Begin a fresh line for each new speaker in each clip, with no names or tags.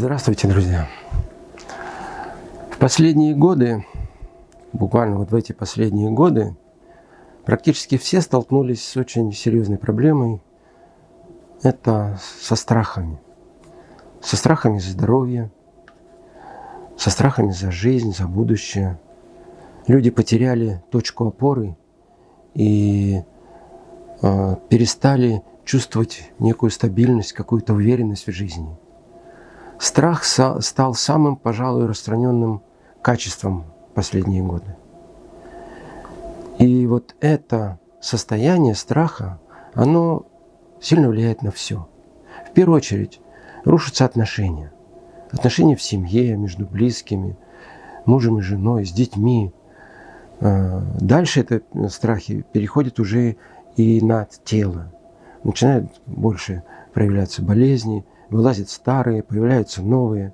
Здравствуйте, друзья! В последние годы, буквально вот в эти последние годы, практически все столкнулись с очень серьезной проблемой. Это со страхами. Со страхами за здоровье, со страхами за жизнь, за будущее. Люди потеряли точку опоры и э, перестали чувствовать некую стабильность, какую-то уверенность в жизни. Страх стал самым, пожалуй, распространенным качеством последние годы. И вот это состояние страха, оно сильно влияет на все. В первую очередь рушатся отношения. Отношения в семье, между близкими, мужем и женой, с детьми. А, дальше это страхи переходят уже и на тело. Начинают больше проявляться болезни, вылазят старые, появляются новые.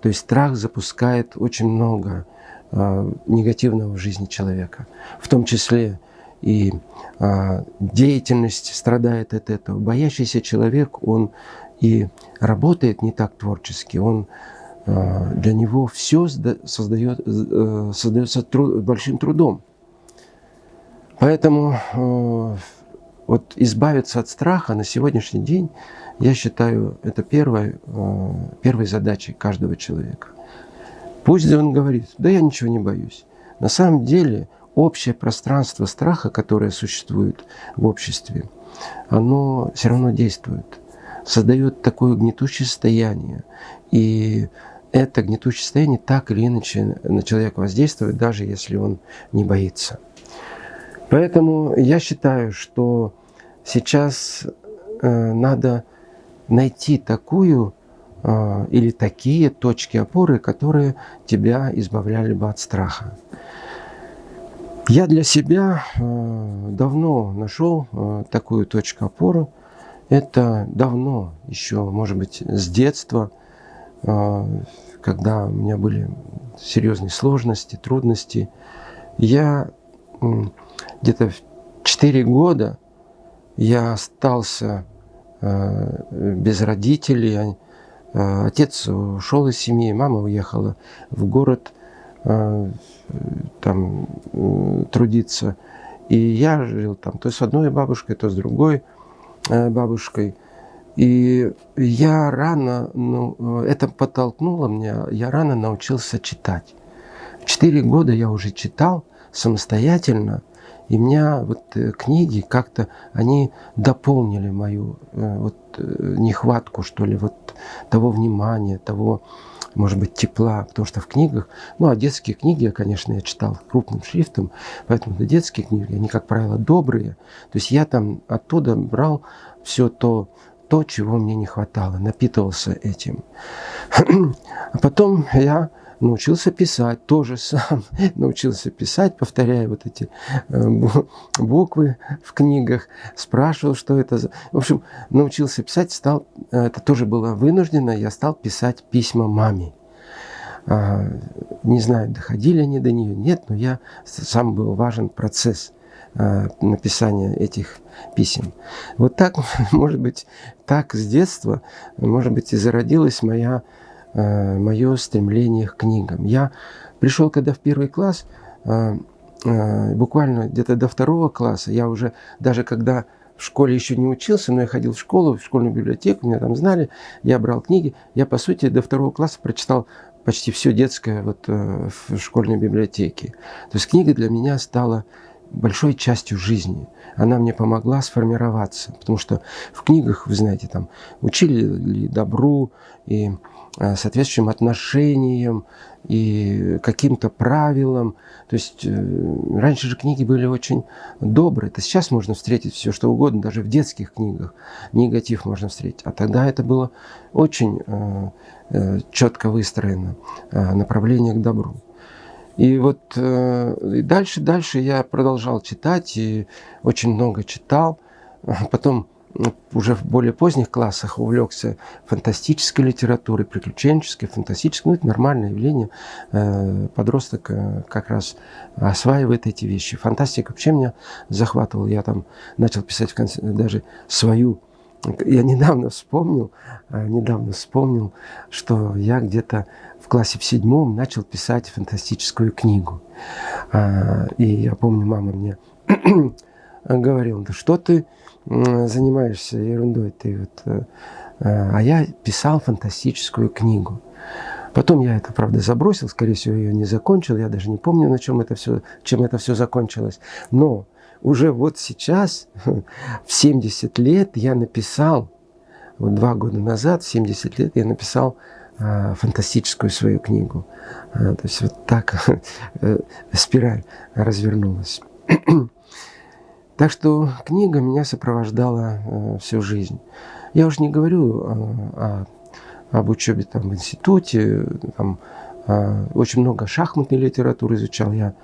То есть страх запускает очень много э, негативного в жизни человека. В том числе и э, деятельность страдает от этого. Боящийся человек, он и работает не так творчески, он э, для него все создает, э, создается труд, большим трудом. Поэтому э, вот избавиться от страха на сегодняшний день я считаю, это первой, э, первой задачей каждого человека. Пусть он говорит, да я ничего не боюсь. На самом деле общее пространство страха, которое существует в обществе, оно все равно действует, создает такое гнетущее состояние. И это гнетущее состояние так или иначе на человека воздействует, даже если он не боится. Поэтому я считаю, что сейчас э, надо найти такую э, или такие точки опоры, которые тебя избавляли бы от страха. Я для себя э, давно нашел э, такую точку опоры. Это давно, еще, может быть, с детства, э, когда у меня были серьезные сложности, трудности. Я где-то в 4 года я остался без родителей. Э, отец ушел из семьи, мама уехала в город э, там трудиться. И я жил там то с одной бабушкой, то с другой бабушкой. И я рано, ну, это подтолкнуло меня, я рано научился читать. Четыре года я уже читал самостоятельно – и меня вот э, книги как-то, они дополнили мою э, вот э, нехватку, что ли, вот того внимания, того, может быть, тепла. Потому что в книгах, ну, а детские книги, конечно, я читал крупным шрифтом, поэтому это детские книги, они, как правило, добрые. То есть я там оттуда брал все то, то, чего мне не хватало, напитывался этим. А потом я научился писать, тоже сам научился писать, повторяя вот эти э, буквы в книгах, спрашивал, что это за... В общем, научился писать, стал, э, это тоже было вынуждено, я стал писать письма маме. А, не знаю, доходили они до нее, нет, но я сам был важен процесс э, написания этих писем. Вот так, может быть, так с детства, может быть, и зародилась моя мое стремление к книгам. Я пришел, когда в первый класс, э, э, буквально где-то до второго класса, я уже, даже когда в школе еще не учился, но я ходил в школу, в школьную библиотеку, меня там знали, я брал книги. Я, по сути, до второго класса прочитал почти все детское вот, в школьной библиотеке. То есть книга для меня стала большой частью жизни. Она мне помогла сформироваться, потому что в книгах, вы знаете, там учили добру и Э, соответствующим отношениям и каким-то правилам. То есть э, раньше же книги были очень добрые. Это сейчас можно встретить все что угодно, даже в детских книгах негатив можно встретить. А тогда это было очень э, четко выстроено направление к добру. И вот и дальше, дальше я продолжал читать и очень много читал. Потом уже в более поздних классах увлекся фантастической литературой, приключенческой, фантастической. Ну, это нормальное явление. Э, подросток э, как раз осваивает эти вещи. Фантастика вообще меня захватывала. Я там начал писать в конце, даже свою я недавно вспомнил, э, недавно вспомнил, что я где-то в классе в седьмом начал писать фантастическую книгу. И я помню, мама мне говорила, да что ты занимаешься ерундой, ты вот... Э, э, а я писал фантастическую книгу. Потом я это, правда, забросил, скорее всего, ее не закончил. Я даже не помню, на чем это все, чем это все закончилось. Но уже вот сейчас, в 70 лет, я написал, вот два года назад, в 70 лет, я написал э, фантастическую свою книгу. То есть вот так спираль развернулась. так что книга меня сопровождала э, всю жизнь. Я уже не говорю э, о, об учебе там, в институте, там, э, очень много шахматной литературы изучал. Я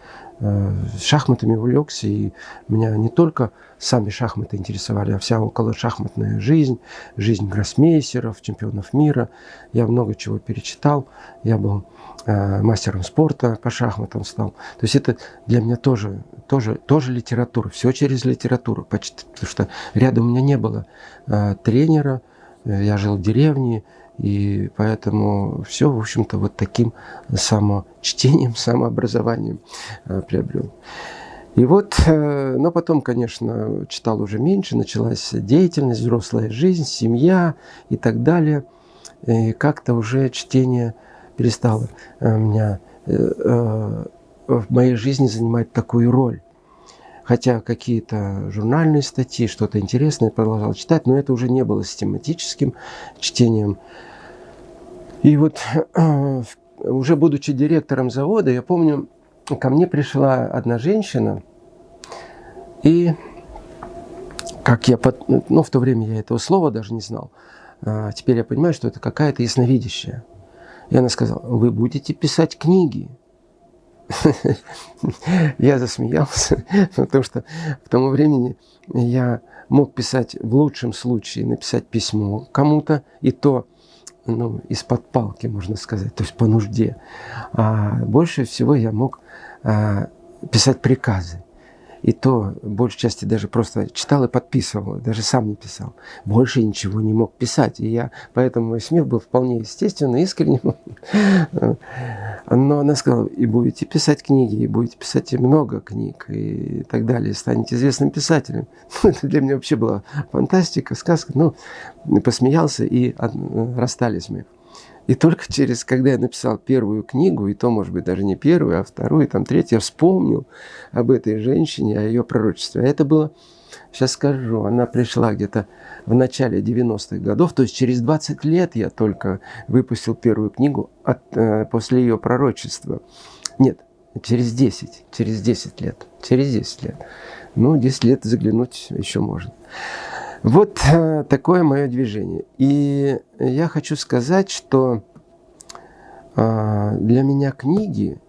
Э, шахматами увлекся, и меня не только сами шахматы интересовали, а вся около шахматная жизнь, жизнь гроссмейстеров, чемпионов мира. Я много чего перечитал, я был мастером спорта по шахматам стал. То есть это для меня тоже, тоже, тоже литература, все через литературу, почти, потому что рядом у меня не было э, тренера, э, я жил в деревне, и поэтому все, в общем-то, вот таким самочтением, самообразованием э, приобрел. И вот, э, но потом, конечно, читал уже меньше, началась деятельность, взрослая жизнь, семья и так далее. И как-то уже чтение перестало э, меня в моей жизни занимать такую роль. Хотя какие-то журнальные статьи, что-то интересное продолжал читать, но это уже не было систематическим чтением. И вот уже будучи директором завода, я помню, ко мне пришла одна женщина, и как я, под, ну, в то время я этого слова даже не знал, а теперь я понимаю, что это какая-то ясновидящая. И она сказала, вы будете писать книги. Я засмеялся, потому что в тому времени я мог писать в лучшем случае, написать письмо кому-то, и то ну, из-под палки, можно сказать, то есть по нужде. А больше всего я мог а, писать приказы. И то, большей части, даже просто читал и подписывал, даже сам не писал. Больше ничего не мог писать. И я, поэтому мой смех был вполне естественный, искренним. Но она сказала, и будете писать книги, и будете писать много книг, и так далее, и станете известным писателем. Это для меня вообще была фантастика, сказка. Ну, посмеялся, и расстались мы. И только через, когда я написал первую книгу, и то, может быть, даже не первую, а вторую, там, третью, я вспомнил об этой женщине, о ее пророчестве. А это было, сейчас скажу, она пришла где-то в начале 90-х годов, то есть через 20 лет я только выпустил первую книгу от, э, после ее пророчества. Нет, через 10, через 10 лет, через 10 лет. Ну, 10 лет заглянуть еще можно. Вот э, такое мое движение. И я хочу сказать, что э, для меня книги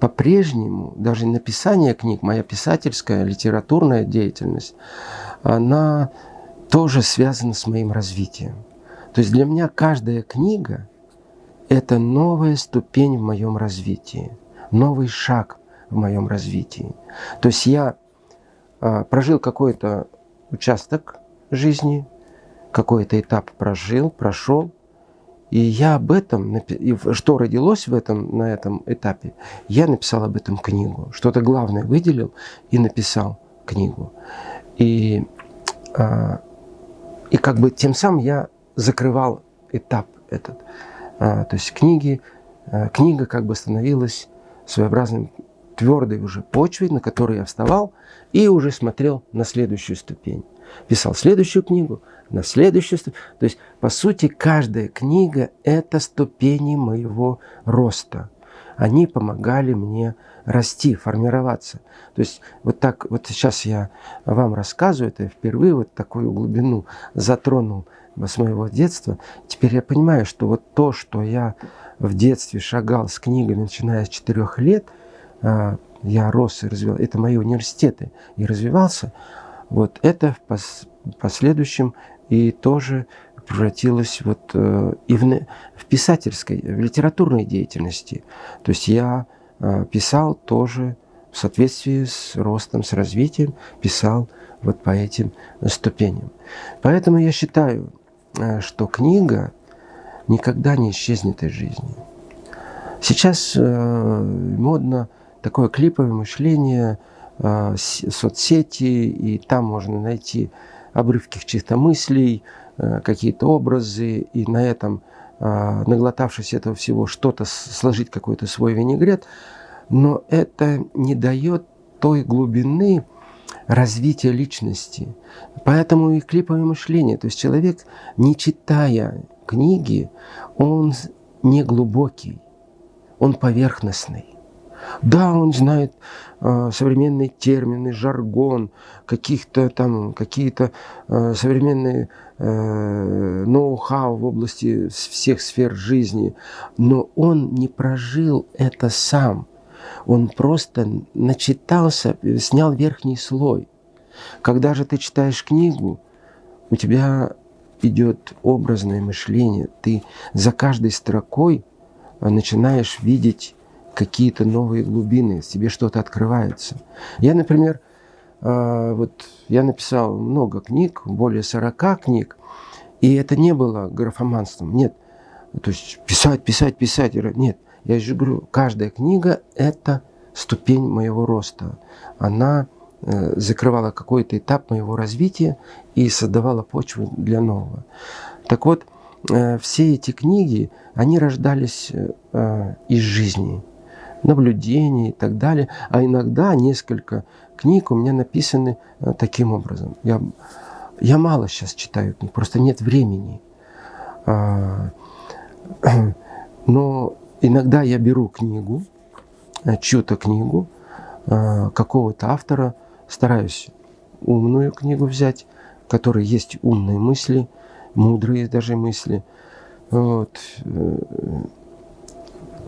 по-прежнему, даже написание книг, моя писательская, литературная деятельность, она тоже связана с моим развитием. То есть для меня каждая книга – это новая ступень в моем развитии, новый шаг в моем развитии. То есть я э, прожил какой-то участок жизни, какой-то этап прожил, прошел. И я об этом, что родилось в этом, на этом этапе, я написал об этом книгу. Что-то главное выделил и написал книгу. И, а, и как бы тем самым я закрывал этап этот. А, то есть книги, а, книга как бы становилась своеобразным твердой уже почвой, на которой я вставал и уже смотрел на следующую ступень писал следующую книгу, на следующую. То есть, по сути, каждая книга – это ступени моего роста. Они помогали мне расти, формироваться. То есть, вот так, вот сейчас я вам рассказываю, это я впервые вот такую глубину затронул с моего детства. Теперь я понимаю, что вот то, что я в детстве шагал с книгами, начиная с четырех лет, а, я рос и развивался, это мои университеты, и развивался – вот это в пос последующем и тоже превратилось вот э, и в, в писательской, в литературной деятельности. То есть я э, писал тоже в соответствии с ростом, с развитием, писал вот по этим ступеням. Поэтому я считаю, э, что книга никогда не исчезнет из жизни. Сейчас модно такое клиповое мышление, соцсети, и там можно найти обрывки чьих-то мыслей, э, какие-то образы, и на этом, э, наглотавшись этого всего, что-то сложить какой-то свой винегрет. Но это не дает той глубины развития личности. Поэтому и клиповое мышление. То есть человек, не читая книги, он не глубокий, он поверхностный. Да, он знает э, современные термины, жаргон, каких-то там, какие-то э, современные э, ноу-хау в области всех сфер жизни, но он не прожил это сам. Он просто начитался, снял верхний слой. Когда же ты читаешь книгу, у тебя идет образное мышление. Ты за каждой строкой начинаешь видеть какие-то новые глубины, тебе что-то открывается. Я, например, а, вот я написал много книг, более 40 книг, и это не было графоманством, нет. То есть писать, писать, писать, нет. Я же говорю, каждая книга – это ступень моего роста. Она э, закрывала какой-то этап моего развития и создавала почву для нового. Так вот, э, все эти книги, они рождались э, из жизни – наблюдений и так далее. А иногда несколько книг у меня написаны э, таким образом. Я, я мало сейчас читаю книг, просто нет времени. А, но иногда я беру книгу, э, чью-то книгу, э, какого-то автора, стараюсь умную книгу взять, в которой есть умные мысли, мудрые даже мысли. Вот.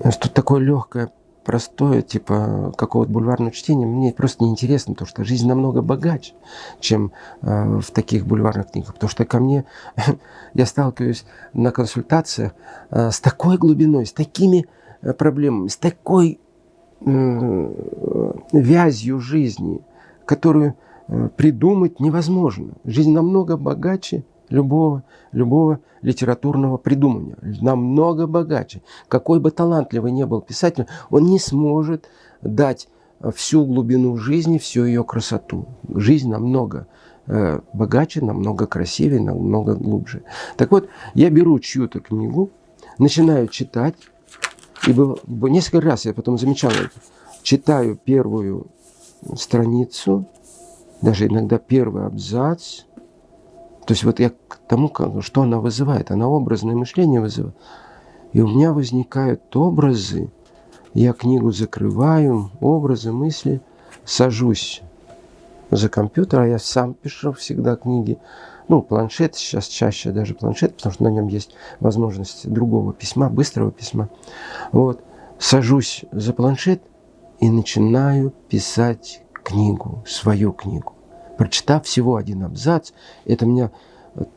Что такое легкое простое, типа какого-то бульварного чтения, мне просто неинтересно, потому что жизнь намного богаче, чем э, в таких бульварных книгах. Потому что ко мне, я сталкиваюсь на консультациях э, с такой глубиной, с такими э, проблемами, с такой э, вязью жизни, которую э, придумать невозможно. Жизнь намного богаче, любого, любого литературного придумания. Намного богаче. Какой бы талантливый не был писатель, он не сможет дать всю глубину жизни, всю ее красоту. Жизнь намного э, богаче, намного красивее, намного глубже. Так вот, я беру чью-то книгу, начинаю читать, и было, несколько раз я потом замечал. Читаю первую страницу, даже иногда первый абзац, то есть вот я к тому, что она вызывает, она образное мышление вызывает. И у меня возникают образы, я книгу закрываю, образы, мысли, сажусь за компьютер, а я сам пишу всегда книги. Ну, планшет, сейчас чаще даже планшет, потому что на нем есть возможность другого письма, быстрого письма. Вот, сажусь за планшет и начинаю писать книгу, свою книгу прочитав всего один абзац, это меня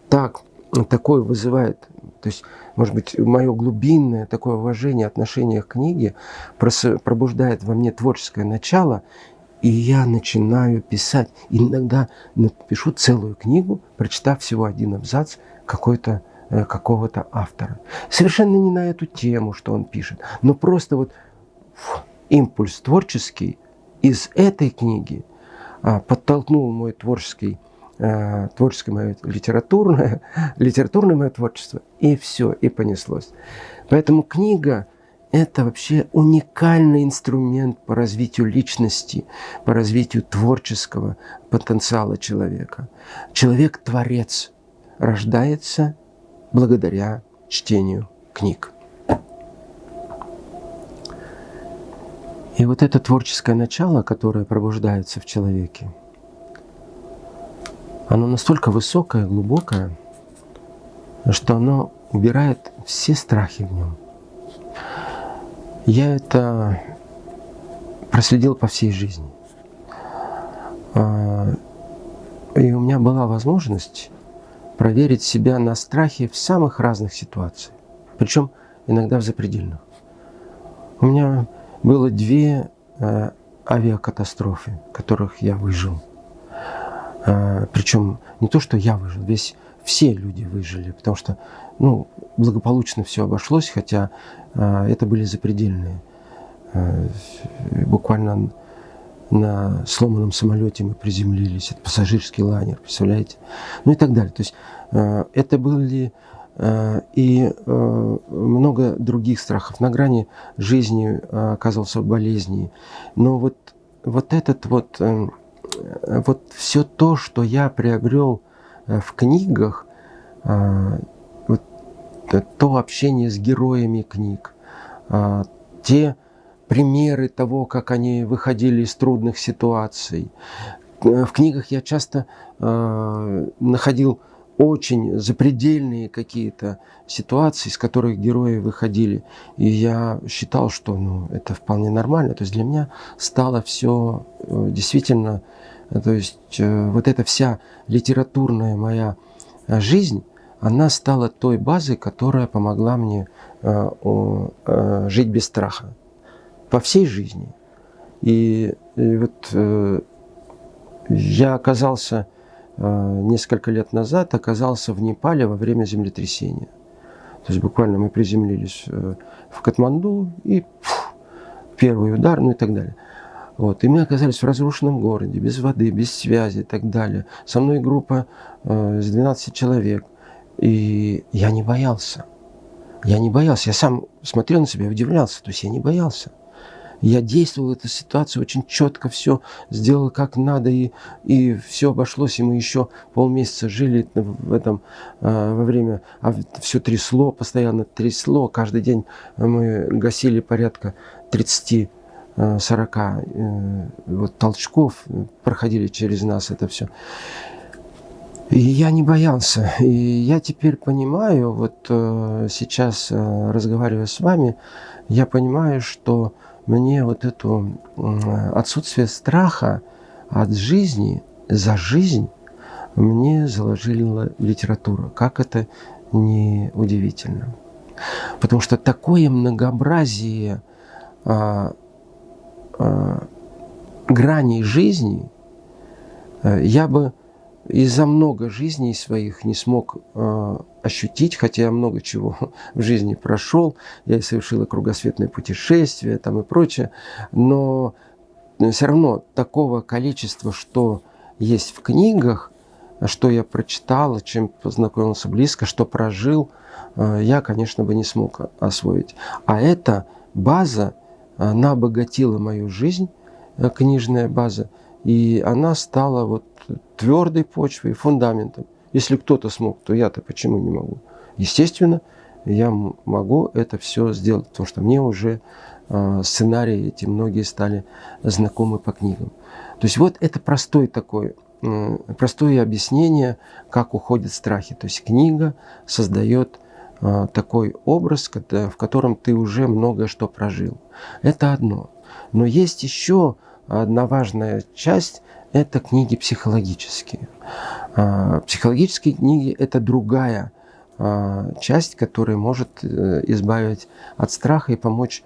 так, такое вызывает, то есть, может быть, мое глубинное такое уважение, отношение к книге пробуждает во мне творческое начало, и я начинаю писать. Иногда напишу целую книгу, прочитав всего один абзац какой-то э, какого-то автора. Совершенно не на эту тему, что он пишет, но просто вот фу, импульс творческий из этой книги подтолкнул мой творческий, а, творческое мое литературное, литературное мое творчество, и все, и понеслось. Поэтому книга – это вообще уникальный инструмент по развитию личности, по развитию творческого потенциала человека. Человек-творец рождается благодаря чтению книг. И вот это творческое начало, которое пробуждается в человеке, оно настолько высокое, глубокое, что оно убирает все страхи в нем. Я это проследил по всей жизни. А, и у меня была возможность проверить себя на страхе в самых разных ситуациях, причем иногда в запредельных. У меня было две э, авиакатастрофы, которых я выжил. А, причем не то, что я выжил, весь все люди выжили, потому что ну, благополучно все обошлось, хотя а, это были запредельные. Буквально на сломанном самолете мы приземлились, это пассажирский лайнер, представляете? Ну и так далее. То есть это были и а, много других страхов. На грани жизни а, оказывался в болезни. Но вот, вот этот вот, э, вот все то, что я приобрел э, в книгах, вот, то общение с героями книг, те примеры того, как они выходили из трудных ситуаций. Э, в книгах я часто находил очень запредельные какие-то ситуации, из которых герои выходили. И я считал, что ну, это вполне нормально. То есть для меня стало все э, действительно, э, то есть э, вот эта вся литературная моя жизнь, она стала той базой, которая помогла мне жить без страха по всей жизни. И, и вот я оказался Э, несколько лет назад оказался в Непале во время землетрясения. То есть буквально мы приземлились э, в Катманду и фу, первый удар, ну и так далее. Вот. И мы оказались в разрушенном городе, без воды, без связи и так далее. Со мной группа э, из 12 человек. И я не боялся. Я не боялся. Я сам смотрел на себя и удивлялся. То есть я не боялся. Я действовал в этой ситуации очень четко, все сделал как надо, и, и все обошлось, и мы еще полмесяца жили в этом э, во время, а все трясло, постоянно трясло, каждый день мы гасили порядка 30 40 э, вот, толчков проходили через нас это все. И я не боялся. И я теперь понимаю, вот э, сейчас э, разговаривая с вами, я понимаю, что мне вот это отсутствие страха от жизни, за жизнь, мне заложила литература. Как это не удивительно. Потому что такое многообразие а, а, граней жизни, э, я бы и за много жизней своих не смог э, ощутить, хотя я много чего в жизни прошел, я и совершила кругосветное путешествие там и прочее, но все равно такого количества, что есть в книгах, что я прочитал, чем познакомился близко, что прожил, э, я, конечно, бы не смог освоить. А эта база, она обогатила мою жизнь, э, книжная база, и она стала вот твердой почвой, фундаментом. Если кто-то смог, то я-то почему не могу? Естественно, я могу это все сделать, потому что мне уже э, сценарии эти многие стали знакомы по книгам. То есть вот это простой такой, простое объяснение, как уходят страхи. То есть книга создает э, такой образ, в котором ты уже многое что прожил. Это одно. Но есть еще одна важная часть – это книги психологические. А, психологические книги – это другая а, часть, которая может э, избавить от страха и помочь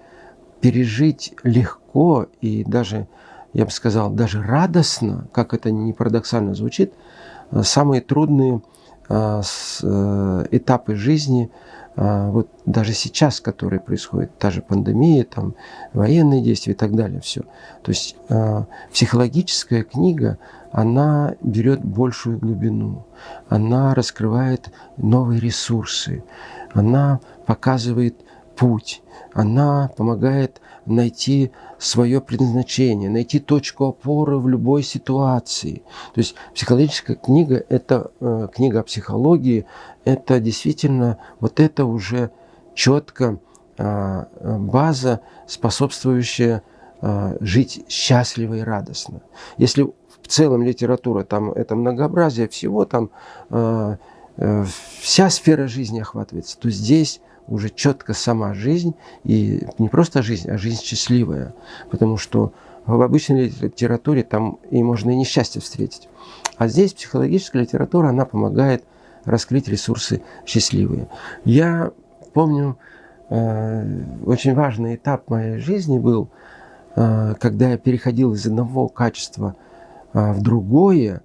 пережить легко и даже, я бы сказал, даже радостно, как это не парадоксально звучит, э, самые трудные э, этапы жизни – а, вот даже сейчас, которые происходят, та же пандемия, там, военные действия и так далее, все. То есть э, психологическая книга, она берет большую глубину, она раскрывает новые ресурсы, она показывает путь, она помогает найти свое предназначение, найти точку опоры в любой ситуации. То есть психологическая книга – это э, книга о психологии, это действительно вот это уже четко э, база, способствующая э, жить счастливо и радостно. Если в целом литература, там это многообразие всего, там э, э, вся сфера жизни охватывается, то здесь уже четко сама жизнь, и не просто жизнь, а жизнь счастливая. Потому что в обычной литературе там и можно и несчастье встретить. А здесь психологическая литература, она помогает раскрыть ресурсы счастливые. Я помню, э, очень важный этап моей жизни был, э, когда я переходил из одного качества э, в другое,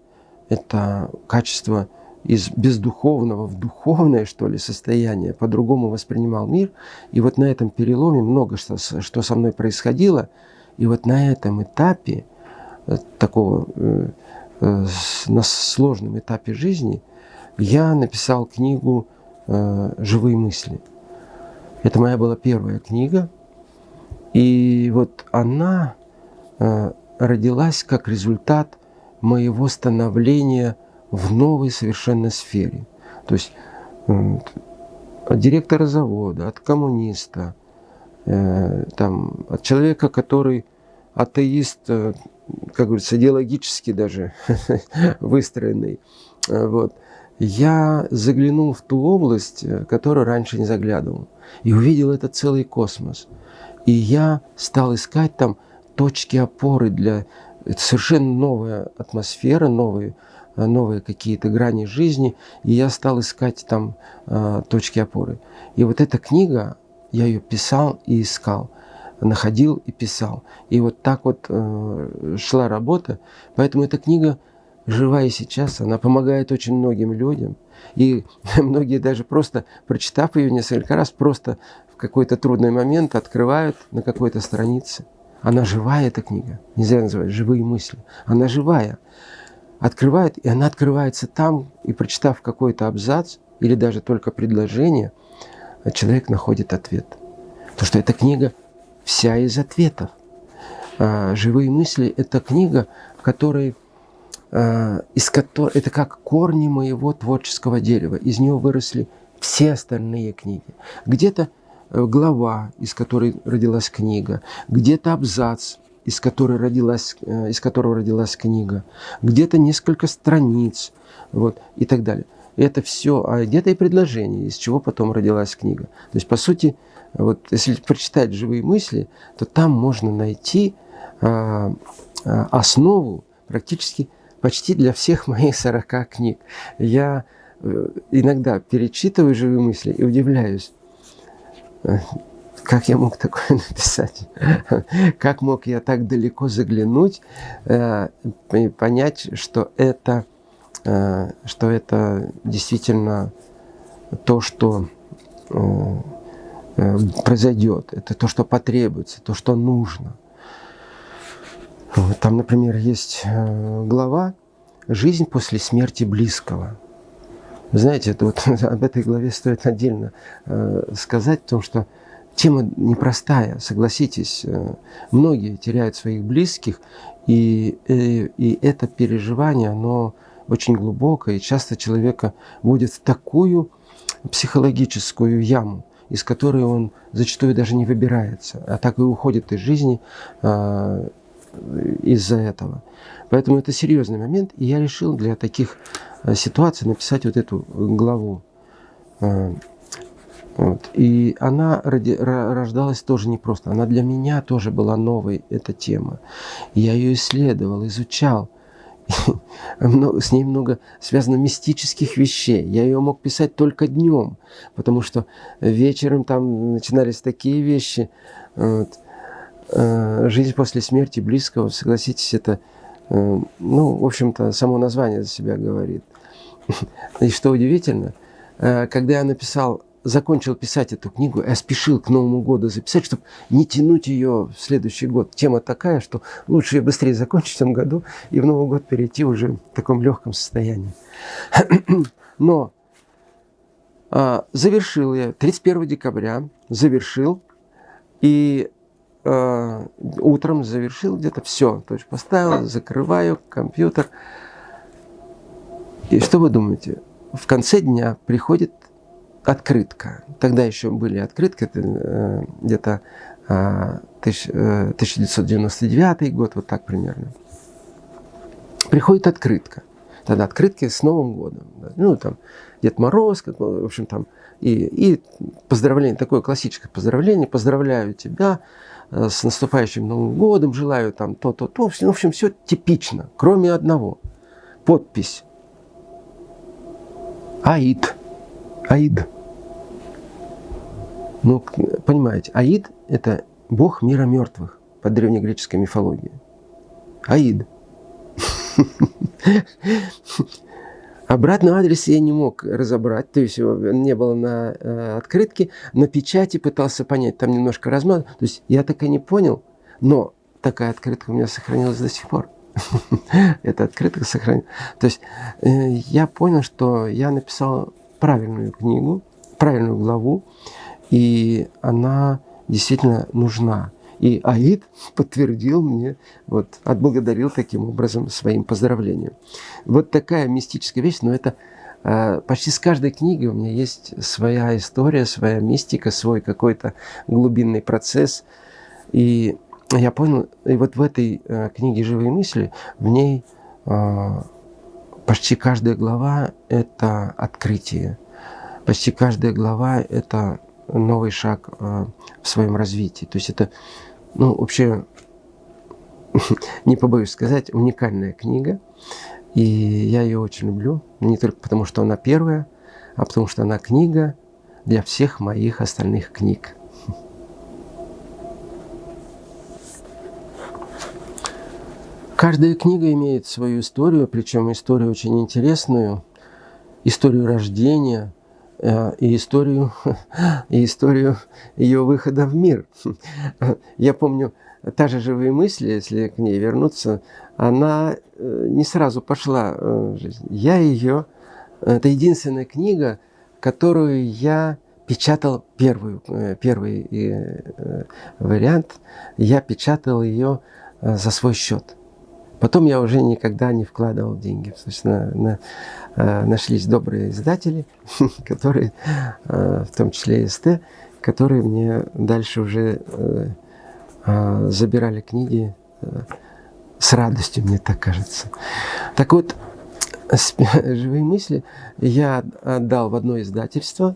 это качество из бездуховного в духовное, что ли, состояние, по-другому воспринимал мир. И вот на этом переломе много что, что со мной происходило. И вот на этом этапе, э, такого, э, э, на сложном этапе жизни, я написал книгу «Живые мысли». Это моя была первая книга. И вот она родилась как результат моего становления в новой совершенно сфере. То есть от директора завода, от коммуниста, э, там, от человека, который атеист, э, как говорится, идеологически даже выстроенный. Э, вот. Я заглянул в ту область, которую раньше не заглядывал, и увидел этот целый космос. И я стал искать там точки опоры для... Это совершенно новая атмосфера, новые новые какие-то грани жизни, и я стал искать там э, точки опоры. И вот эта книга, я ее писал и искал, находил и писал. И вот так вот э, шла работа. Поэтому эта книга жива и сейчас, она помогает очень многим людям. И многие даже просто, прочитав ее несколько раз, просто в какой-то трудный момент открывают на какой-то странице. Она живая, эта книга. Нельзя называть «Живые мысли». Она живая открывает, и она открывается там, и прочитав какой-то абзац или даже только предложение, человек находит ответ. Потому что эта книга вся из ответов. А, «Живые мысли» — это книга, в которой, а, из которой, это как корни моего творческого дерева. Из него выросли все остальные книги. Где-то э, глава, из которой родилась книга, где-то абзац, из, которой родилась, э, из которого родилась книга, где-то несколько страниц, вот, и так далее. Это все, а где-то и предложение, из чего потом родилась книга. То есть, по сути, вот, если прочитать живые мысли, то там можно найти а, а, основу практически почти для всех моих 40 книг. Я э, иногда перечитываю живые мысли и удивляюсь как я мог такое написать? Как мог я так далеко заглянуть э, и понять, что это, э, что это действительно то, что э, произойдет, это то, что потребуется, то, что нужно. Там, например, есть глава «Жизнь после смерти близкого». Знаете, вот об этой главе стоит отдельно сказать, потому что Тема непростая, согласитесь. Э, многие теряют своих близких, и, и, э, и это переживание, оно очень глубокое, и часто человека вводит в такую психологическую яму, из которой он зачастую даже не выбирается, а так и уходит из жизни э, из-за этого. Поэтому это серьезный момент, и я решил для таких э, ситуаций написать вот эту главу. Вот. И она ради, рождалась тоже непросто. Она для меня тоже была новой, эта тема. Я ее исследовал, изучал. С ней много связано мистических вещей. Я ее мог писать только днем, потому что вечером там начинались такие вещи. Вот. Э, жизнь после смерти близкого, согласитесь, это, э, ну, в общем-то, само название за себя говорит. И что удивительно, э, когда я написал закончил писать эту книгу, я спешил к Новому году записать, чтобы не тянуть ее в следующий год. Тема такая, что лучше ее быстрее закончить в этом году и в Новый год перейти уже в таком легком состоянии. Но а, завершил я 31 декабря, завершил, и а, утром завершил где-то все. То есть поставил, закрываю компьютер. И что вы думаете? В конце дня приходит открытка. Тогда еще были открытки, э, где-то э, 1999 э, год, вот так примерно. Приходит открытка. Тогда открытки с Новым годом. Ну, там, Дед Мороз, как, в общем, там, и, и поздравление, такое классическое поздравление, поздравляю тебя э, с наступающим Новым годом, желаю там то-то, то. В общем, все типично, кроме одного. Подпись. Аид. Аид. Ну, понимаете, Аид – это бог мира мертвых по древнегреческой мифологии. Аид. Обратного адреса я не мог разобрать, то есть его не было на э, открытке, на печати пытался понять, там немножко размазано, то есть я так и не понял, но такая открытка у меня сохранилась до сих пор. Эта открытка сохранилась. То есть э, я понял, что я написал правильную книгу, правильную главу, и она действительно нужна. И Аид подтвердил мне, вот, отблагодарил таким образом своим поздравлением. Вот такая мистическая вещь, но это э, почти с каждой книгой у меня есть своя история, своя мистика, свой какой-то глубинный процесс. И я понял, и вот в этой э, книге «Живые мысли» в ней э, почти каждая глава – это открытие. Почти каждая глава – это новый шаг э, в своем развитии. То есть это ну, вообще, не побоюсь сказать, уникальная книга. И я ее очень люблю. Не только потому, что она первая, а потому что она книга для всех моих остальных книг. Каждая книга имеет свою историю, причем историю очень интересную, историю рождения э, и историю, и историю ее выхода в мир. Я помню, та же «Живые мысли», если к ней вернуться, она э, не сразу пошла э, в жизнь. Я ее... Это единственная книга, которую я печатал первую, первый вариант. Я печатал ее за свой счет. Потом я уже никогда не вкладывал деньги. Собственно, на, э, нашлись добрые издатели, которые, э, в том числе и СТ, которые мне дальше уже э, забирали книги с радостью, мне так кажется. Так вот, «Живые мысли» я отдал в одно издательство,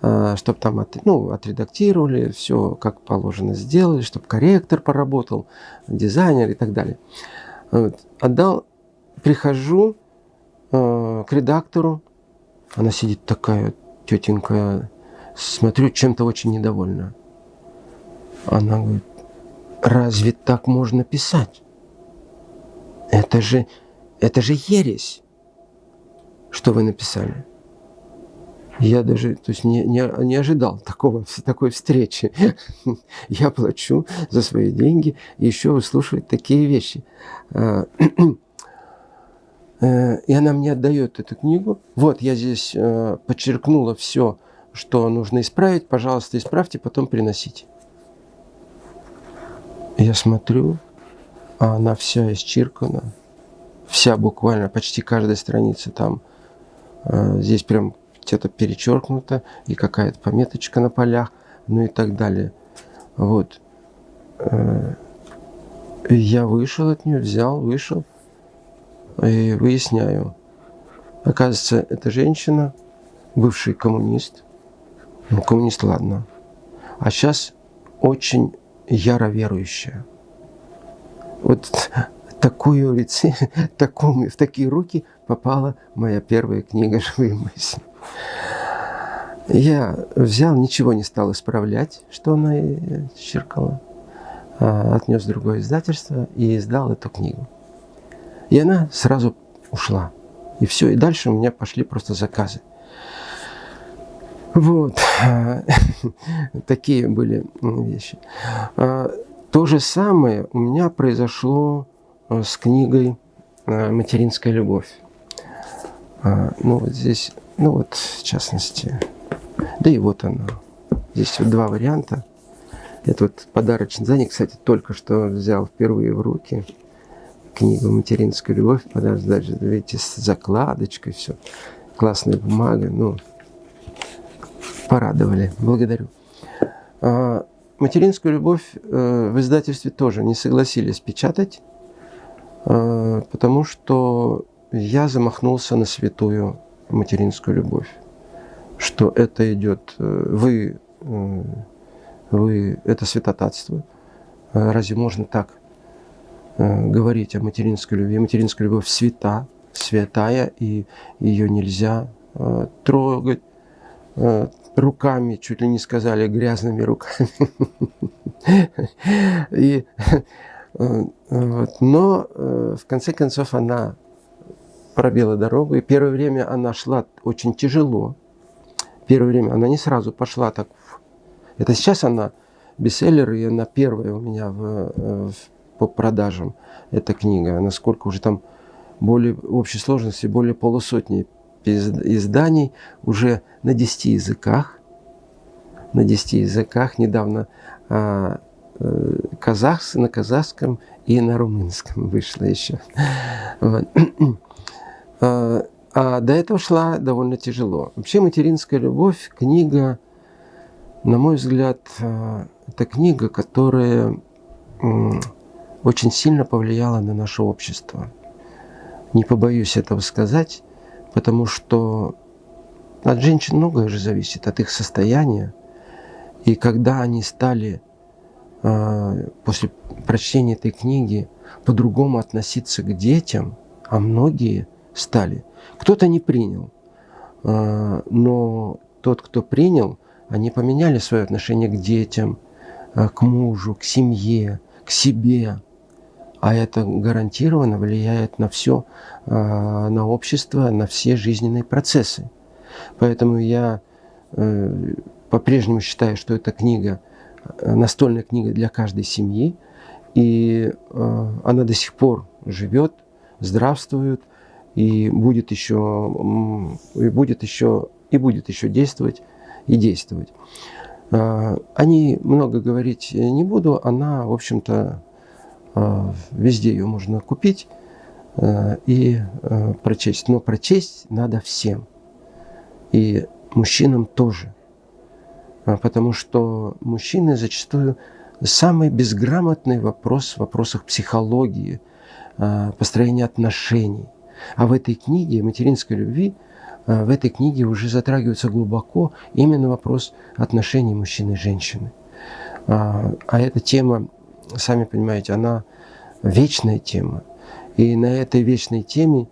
чтобы там от, ну, отредактировали, все как положено сделали, чтобы корректор поработал, дизайнер и так далее. Вот. Отдал, прихожу э, к редактору, она сидит такая тетенька, смотрю, чем-то очень недовольна. Она говорит, разве так можно писать? Это же, это же ересь, что вы написали. Я даже то есть не, не, не ожидал такого, такой встречи. Я плачу за свои деньги и еще выслушивать такие вещи. А, э, и она мне отдает эту книгу. Вот, я здесь э, подчеркнула все, что нужно исправить. Пожалуйста, исправьте, потом приносите. Я смотрю, а она вся исчеркана. Вся буквально, почти каждая страница там. Э, здесь прям где-то перечеркнуто, и какая-то пометочка на полях, ну и так далее. Вот. Э, я вышел от нее, взял, вышел и выясняю. Оказывается, эта женщина, бывший коммунист, ну, коммунист, ладно, а сейчас очень яро верующая. Вот такую лице, такому, в такие руки попала моя первая книга «Живые мысли». Я взял, ничего не стал исправлять, что она черкала. А, отнес в другое издательство и издал эту книгу. И она сразу ушла. И все, и дальше у меня пошли просто заказы. Вот. Такие были вещи. А, то же самое у меня произошло а, с книгой «Материнская любовь». Ну, вот здесь ну вот, в частности. Да и вот оно. Здесь вот два варианта. Это вот подарочный задник, кстати, только что взял впервые в руки книгу «Материнская любовь». Подарок, даже, видите, с закладочкой, все. Классная бумага, ну, порадовали. Благодарю. А, «Материнскую любовь» э, в издательстве тоже не согласились печатать, э, потому что я замахнулся на святую материнскую любовь, что это идет, э, вы, э, вы, это святотатство. Э, разве можно так говорить о материнской любви? Материнская любовь свята, святая, и ее нельзя трогать руками, чуть ли не сказали, грязными руками. И Вот. Но в конце концов она пробила дорогу. И первое время она шла очень тяжело. Первое время она не сразу пошла так. Это сейчас она бестселлер, и она первая у меня в, в, по продажам. Эта книга. Насколько уже там более, в общей сложности более полусотни изданий уже на 10 языках. На 10 языках. Недавно а, э, казахс, на казахском и на румынском вышла еще. Вот. А, а до этого шла довольно тяжело. Вообще «Материнская любовь» книга, на мой взгляд, а, это книга, которая очень сильно повлияла на наше общество. Не побоюсь этого сказать, потому что от женщин многое же зависит, от их состояния. И когда они стали а, после прочтения этой книги по-другому относиться к детям, а многие – стали. Кто-то не принял, а, но тот, кто принял, они поменяли свое отношение к детям, а, к мужу, к семье, к себе. А это гарантированно влияет на все, а, на общество, на все жизненные процессы. Поэтому я э, по-прежнему считаю, что эта книга, настольная книга для каждой семьи, и она до сих пор живет, здравствует, и будет еще, и будет еще, и будет еще действовать и действовать. А, о ней много говорить не буду, она, в общем-то, а, везде ее можно купить а, и прочесть. Но прочесть надо всем, и мужчинам тоже. Потому что мужчины зачастую самый безграмотный вопрос в вопросах психологии, построения отношений – а в этой книге материнской любви, э, в этой книге уже затрагивается глубоко именно вопрос отношений мужчины и женщины. А, а эта тема, сами понимаете, она вечная тема. И на этой вечной теме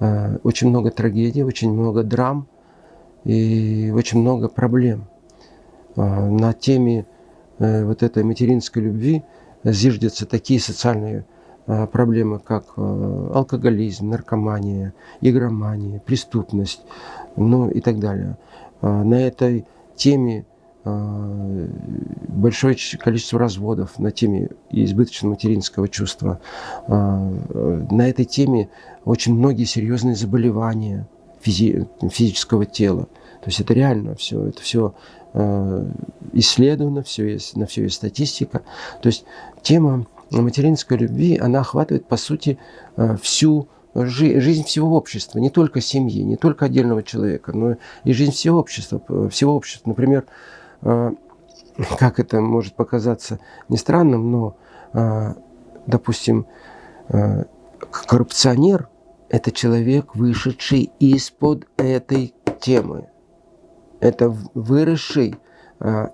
э, очень много трагедий, очень много драм и очень много проблем. А, на теме э, вот этой материнской любви зиждятся такие социальные проблемы, как э, алкоголизм, наркомания, игромания, преступность, ну и так далее. Э, на этой теме большое количество разводов на теме избыточного материнского чувства. На этой теме очень многие серьезные заболевания физи физического тела. То есть это реально все, это все исследовано, все есть, на все есть статистика. То есть тема материнской любви, она охватывает, по сути, э, всю жизнь всего общества, не только семьи, не только отдельного человека, но и жизнь всего общества. Всего общества. Например, э, как это может показаться не странным, но, э, допустим, коррупционер – это человек, вышедший из-под этой темы. Это выросший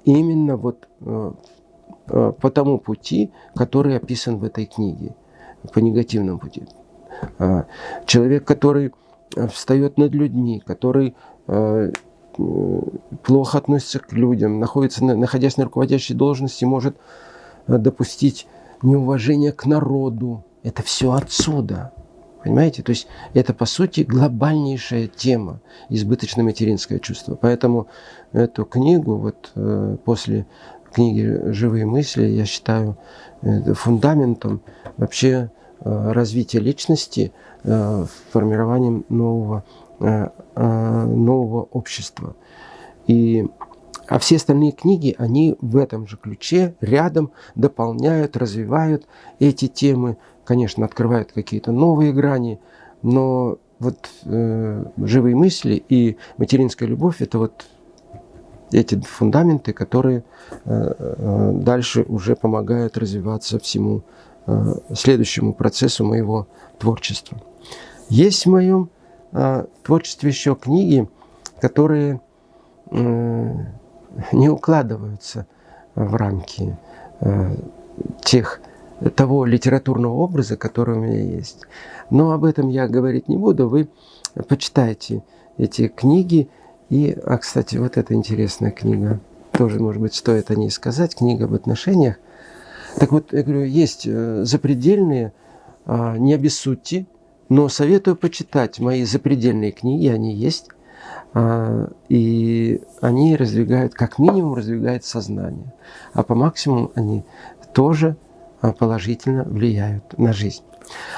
именно вот Э, по тому пути, который описан в этой книге, по негативному пути. А, человек, который э, встает над людьми, который э, плохо относится к людям, находится, находясь на руководящей должности, может допустить неуважение к народу. Это все отсюда. Понимаете? То есть это, по сути, глобальнейшая тема, избыточное материнское чувство. Поэтому эту книгу вот после книги «Живые мысли» я считаю э, фундаментом вообще э, развития личности, э, формированием нового, нового общества. И, а все остальные книги, они в этом же ключе, рядом, дополняют, развивают эти темы, конечно, открывают какие-то новые грани, но вот э, живые мысли и материнская любовь – это вот эти фундаменты, которые э, э, дальше уже помогают развиваться всему э, следующему процессу моего творчества. Есть в моем творчестве еще книги, которые не укладываются в рамки тех, того литературного образа, который у меня есть. Но об этом я говорить не буду. Вы почитайте эти книги, и, а, кстати, вот эта интересная книга, тоже, может быть, стоит о ней сказать, книга об отношениях. Так вот, я говорю, есть э, запредельные, а, не обессудьте, но советую почитать мои запредельные книги, они есть. А, и они раздвигают, как минимум, раздвигают сознание. А по максимуму они тоже а, положительно влияют на жизнь.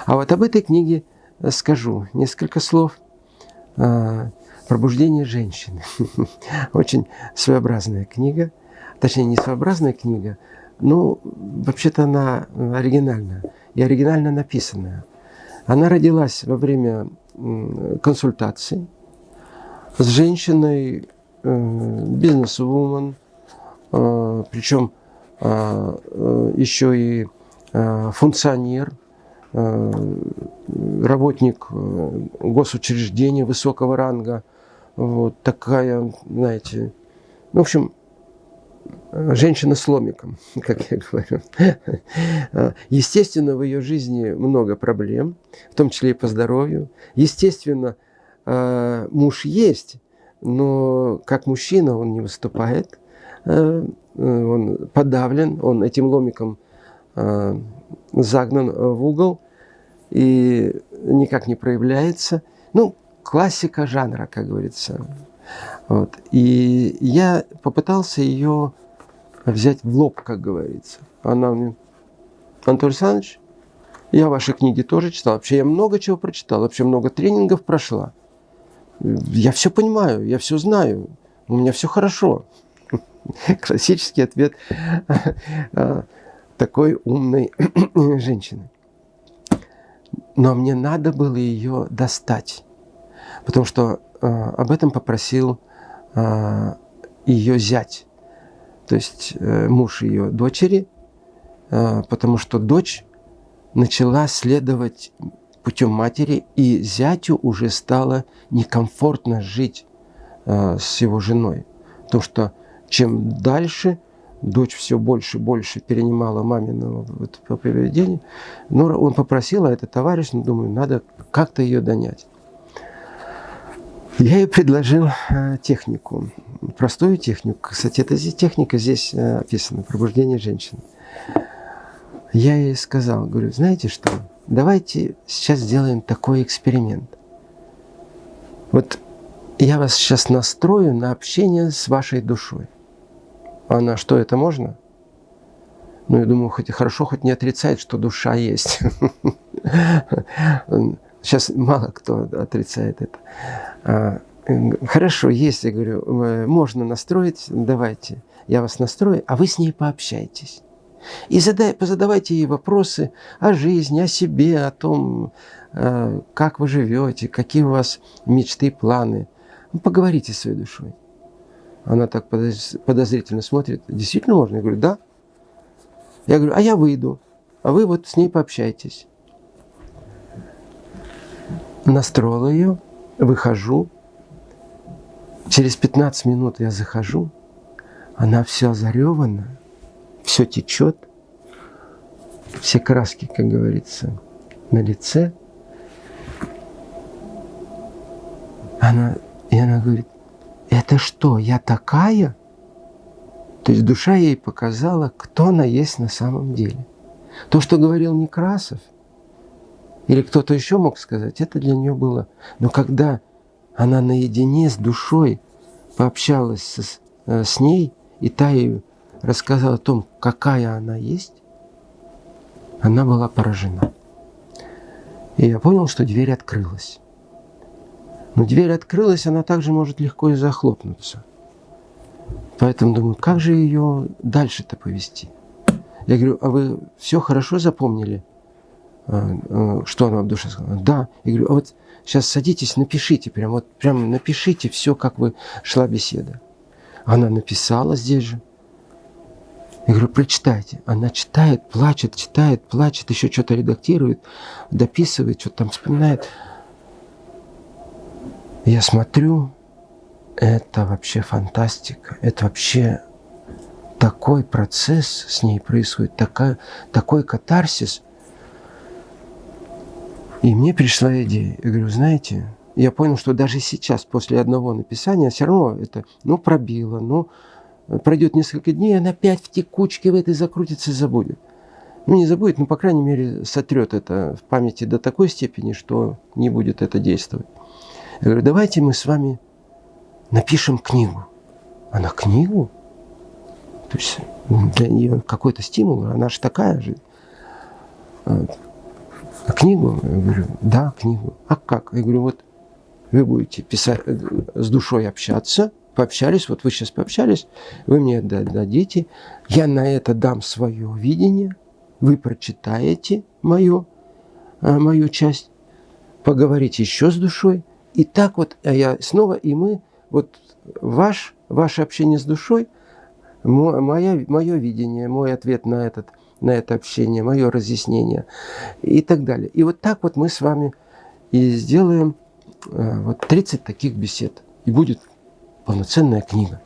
А вот об этой книге скажу несколько слов. «Пробуждение женщины». Очень своеобразная книга. Точнее, не своеобразная книга, но вообще-то она оригинальная и оригинально написанная. Она родилась во время консультации с женщиной, э, бизнес-вумен, э, причем э, еще и функционер, работник госучреждения высокого ранга. Вот такая, знаете, ну, в общем, женщина с ломиком, как я говорю. Естественно, в ее жизни много проблем, в том числе и по здоровью. Естественно, э, муж есть, но как мужчина он не выступает, э, он подавлен, он этим ломиком загнан в угол и никак не проявляется. Ну, классика жанра, как говорится. Вот. И я попытался ее взять в лоб, как говорится. Она мне, Анатолий Александрович, я ваши книги тоже читал. Вообще я много чего прочитал, вообще много тренингов прошла. Я все понимаю, я все знаю, у меня все хорошо. Классический ответ такой умной женщины. Но мне надо было ее достать, потому что э, об этом попросил э, ее зять то есть э, муж ее дочери, э, потому что дочь начала следовать путем матери, и зятю уже стало некомфортно жить э, с его женой. Потому что чем дальше дочь все больше и больше перенимала маминого вот, поведения, но он попросил, а это товарищ, ну, думаю, надо как-то ее донять. Я ей предложил э, технику, простую технику. Кстати, эта техника здесь э, описана, пробуждение женщины. Я ей сказал, говорю, знаете что, давайте сейчас сделаем такой эксперимент. Вот я вас сейчас настрою на общение с вашей душой. Она, что это можно? Ну, я думаю, хоть и хорошо, хоть не отрицает, что душа есть. Сейчас мало кто отрицает это. А, хорошо, я говорю, э, можно настроить, давайте, я вас настрою, а вы с ней пообщайтесь. И задай, позадавайте ей вопросы о жизни, о себе, о том, э, как вы живете, какие у вас мечты, планы. Ну, поговорите с своей душой. Она так подозрительно смотрит. Действительно можно? Я говорю, да. Я говорю, а я выйду, а вы вот с ней пообщайтесь настроил ее, выхожу. Через 15 минут я захожу, она вся заревана, все течет, все краски, как говорится, на лице. Она, и она говорит, это что, я такая? То есть душа ей показала, кто она есть на самом деле. То, что говорил Некрасов – или кто-то еще мог сказать, это для нее было. Но когда она наедине с душой пообщалась с, э, с ней, и та ей рассказала о том, какая она есть, она была поражена. И я понял, что дверь открылась. Но дверь открылась, она также может легко и захлопнуться. Поэтому думаю, как же ее дальше-то повести? Я говорю, а вы все хорошо запомнили? А, а, что она в душе сказала? Да. Я говорю, а вот сейчас садитесь, напишите, прям вот прям напишите все, как вы шла беседа. Она написала здесь же. Я говорю, прочитайте. Она читает, плачет, читает, плачет, еще что-то редактирует, дописывает, что-то там вспоминает. Я смотрю, это вообще фантастика. Это вообще такой процесс с ней происходит, такой, такой катарсис – и мне пришла идея. Я говорю, знаете, я понял, что даже сейчас, после одного написания, все равно это, ну, пробило, ну, пройдет несколько дней, она опять в текучке в этой закрутится и забудет. ну не забудет, но по крайней мере сотрет это в памяти до такой степени, что не будет это действовать. Я говорю, давайте мы с вами напишем книгу. Она книгу? То есть для нее какой-то стимул, она же такая же. А, книгу? Я говорю, да, книгу. А как? Я говорю, вот вы будете писать, э, с душой общаться, пообщались, вот вы сейчас пообщались, вы мне дадите, я на это дам свое видение, вы прочитаете мою, а, мою часть, поговорите еще с душой, и так вот, а я снова, и мы, вот ваш, ваше общение с душой, мое, мое видение, мой ответ на, этот, на это общение, мое разъяснение и так далее. И вот так вот мы с вами и сделаем э, вот 30 таких бесед. И будет полноценная книга.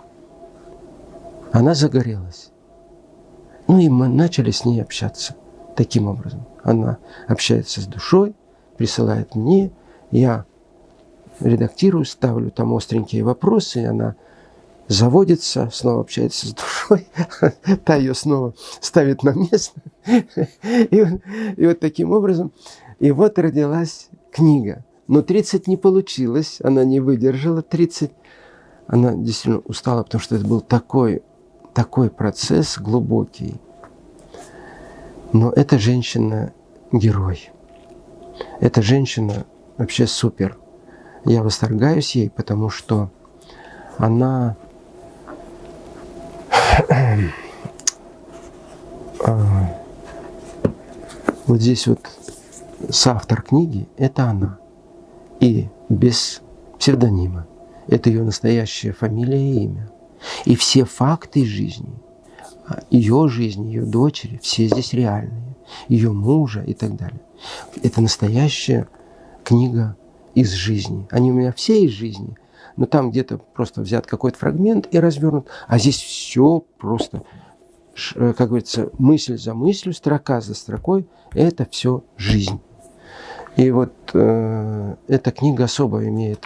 Она загорелась. Ну и мы начали с ней общаться таким образом. Она общается с душой, присылает мне, я редактирую, ставлю там остренькие вопросы, она заводится, снова общается с душой, та ее снова ставит на место. И, и вот таким образом, и вот родилась книга. Но 30 не получилось, она не выдержала 30. Она действительно устала, потому что это был такой, такой процесс глубокий. Но эта женщина герой. Эта женщина вообще супер. Я восторгаюсь ей, потому что она вот здесь вот соавтор книги – это она. И без псевдонима. Это ее настоящая фамилия и имя. И все факты жизни, ее жизни, ее дочери, все здесь реальные. Ее мужа и так далее. Это настоящая книга из жизни. Они у меня все из жизни, но там где-то просто взят какой-то фрагмент и развернут. А здесь все просто, э, как говорится, мысль за мыслью, строка за строкой, это все жизнь. И вот э, эта книга особо имеет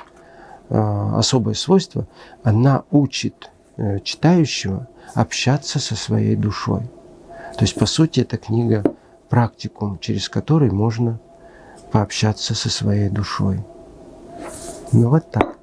э, особое свойство. Она учит э, читающего общаться со своей душой. То есть, по сути, эта книга практикум, через который можно пообщаться со своей душой. Ну вот так.